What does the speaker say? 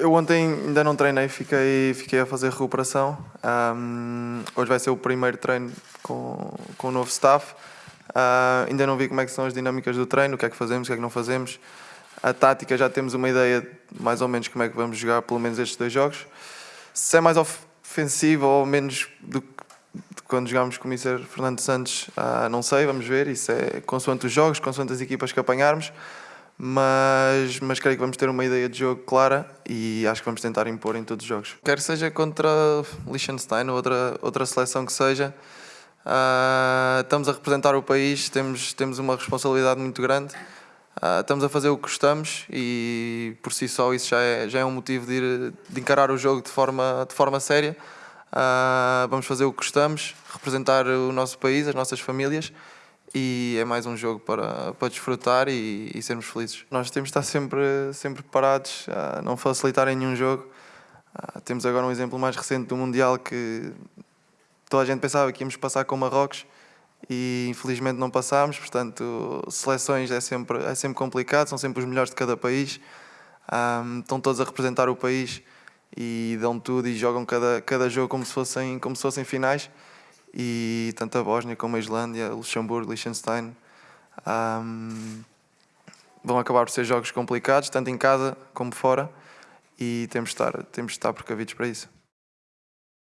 Eu ontem ainda não treinei, fiquei, fiquei a fazer recuperação. Um, hoje vai ser o primeiro treino com, com o novo staff. Uh, ainda não vi como é que são as dinâmicas do treino, o que é que fazemos, o que é que não fazemos. A tática já temos uma ideia mais ou menos como é que vamos jogar pelo menos estes dois jogos. Se é mais ofensivo ou menos do que quando jogámos com o Mr. Fernando Santos, uh, não sei, vamos ver. Isso é consoante os jogos, consoante as equipas que apanharmos mas, mas creio que vamos ter uma ideia de jogo clara e acho que vamos tentar impor em todos os jogos. Quer seja contra Liechtenstein ou outra, outra seleção que seja, uh, estamos a representar o país, temos, temos uma responsabilidade muito grande, uh, estamos a fazer o que gostamos e por si só isso já é, já é um motivo de, ir, de encarar o jogo de forma, de forma séria. Uh, vamos fazer o que gostamos, representar o nosso país, as nossas famílias e é mais um jogo para, para desfrutar e, e sermos felizes. Nós temos de estar sempre, sempre preparados a não facilitar em nenhum jogo. Uh, temos agora um exemplo mais recente do Mundial que toda a gente pensava que íamos passar com Marrocos e infelizmente não passámos, portanto seleções é sempre, é sempre complicado, são sempre os melhores de cada país, um, ah, estão todos a representar o país e dão tudo e jogam cada, cada jogo como se fossem, como se fossem finais e tanto a Bósnia como a Islândia, Luxemburgo, Liechtenstein um, vão acabar por ser jogos complicados, tanto em casa como fora, e temos de estar, temos de estar precavidos para isso.